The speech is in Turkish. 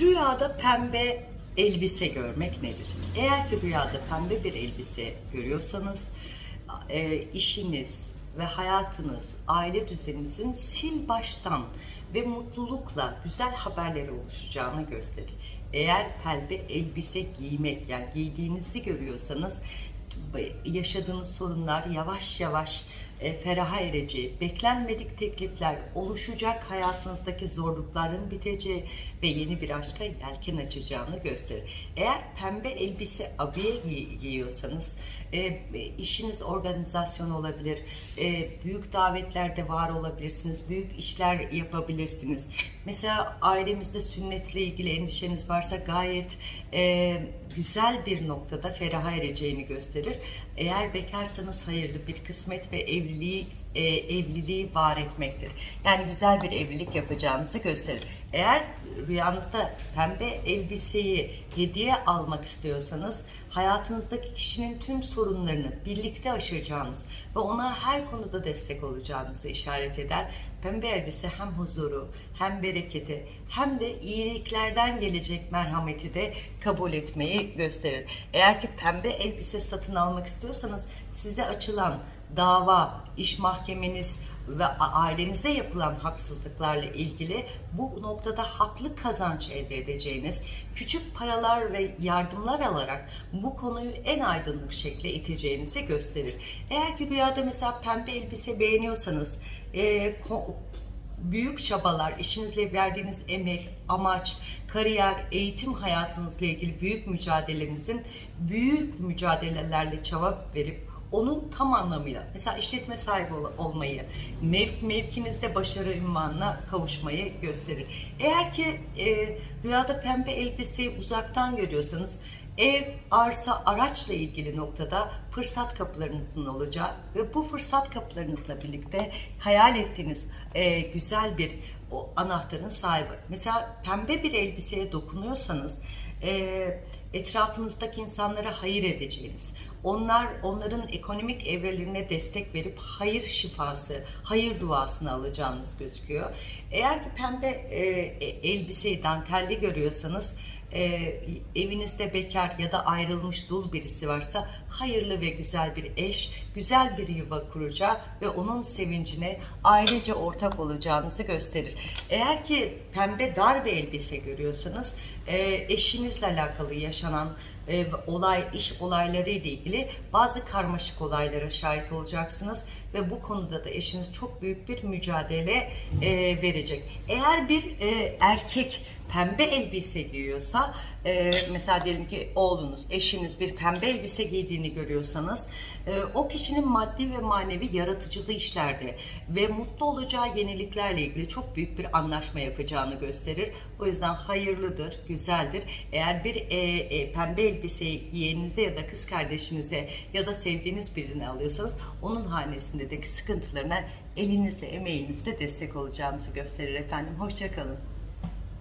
Rüyada pembe elbise görmek nedir? Eğer ki rüyada pembe bir elbise görüyorsanız e, işiniz ve hayatınız, aile düzeninizin sil baştan ve mutlulukla güzel haberleri oluşacağını gösterir. Eğer pembe elbise giymek yani giydiğinizi görüyorsanız yaşadığınız sorunlar yavaş yavaş e, feraha ereceği, beklenmedik teklifler oluşacak, hayatınızdaki zorlukların biteceği ve yeni bir aşka yelken açacağını gösterir. Eğer pembe elbise abiye giy- giyiyorsanız e, işiniz organizasyon olabilir, e, büyük davetlerde var olabilirsiniz, büyük işler yapabilirsiniz. Mesela ailemizde sünnetle ilgili endişeniz varsa gayet e, güzel bir noktada feraha ereceğini gösterir. Eğer bekarsanız hayırlı bir kısmet ve evliliği e, evliliği var etmektir. Yani güzel bir evlilik yapacağınızı gösterir. Eğer rüyanızda pembe elbiseyi hediye almak istiyorsanız hayatınızdaki kişinin tüm sorunlarını birlikte aşacağınız ve ona her konuda destek olacağınızı işaret eder. Pembe elbise hem huzuru, hem bereketi, hem de iyiliklerden gelecek merhameti de kabul etmeyi gösterir. Eğer ki pembe elbise satın almak istiyorsanız size açılan dava, iş mahkemeniz ve ailenize yapılan haksızlıklarla ilgili bu noktada haklı kazanç elde edeceğiniz küçük paralar ve yardımlar alarak bu konuyu en aydınlık şekle iteceğinizi gösterir. Eğer ki rüyada mesela pembe elbise beğeniyorsanız e, büyük çabalar, işinizle verdiğiniz emek, amaç, kariyer, eğitim hayatınızla ilgili büyük mücadelenizin büyük mücadelelerle çaba verip onu tam anlamıyla mesela işletme sahibi ol- olmayı, mev, mevkinizde başarı ünvanına kavuşmayı gösterir. Eğer ki e, rüyada pembe elbiseyi uzaktan görüyorsanız ev, arsa, araçla ilgili noktada fırsat kapılarınızın olacağı ve bu fırsat kapılarınızla birlikte hayal ettiğiniz e, güzel bir o anahtarın sahibi. Mesela pembe bir elbiseye dokunuyorsanız e, etrafınızdaki insanlara hayır edeceğiniz, onlar onların ekonomik evrelerine destek verip hayır şifası, hayır duasını alacağınız gözüküyor. Eğer ki pembe e, e, elbiseyi dantelli görüyorsanız e, evinizde bekar ya da ayrılmış dul birisi varsa hayırlı ve güzel bir eş, güzel bir yuva kuracağı ve onun sevincine ailece ortak olacağınızı gösterir. Eğer ki pembe dar bir elbise görüyorsanız e, eşinizle alakalı yaşanan e, olay, iş olayları ile ilgili bazı karmaşık olaylara şahit olacaksınız ve bu konuda da eşiniz çok büyük bir mücadele e, verecek. Eğer bir e, erkek pembe elbise giyiyorsa e, mesela diyelim ki oğlunuz, eşiniz bir pembe elbise giydiğini görüyorsanız e, o kişinin maddi ve manevi yaratıcılığı işlerde ve mutlu olacağı yeniliklerle ilgili çok büyük bir anlaşma yapacağını gösterir. O yüzden hayırlıdır, güzeldir. Eğer bir e, e, pembe elbiseyi yeğeninize ya da kız kardeşinize ya da sevdiğiniz birine alıyorsanız onun hanesindeki sıkıntılarına elinizle, emeğinizle destek olacağınızı gösterir efendim. Hoşçakalın.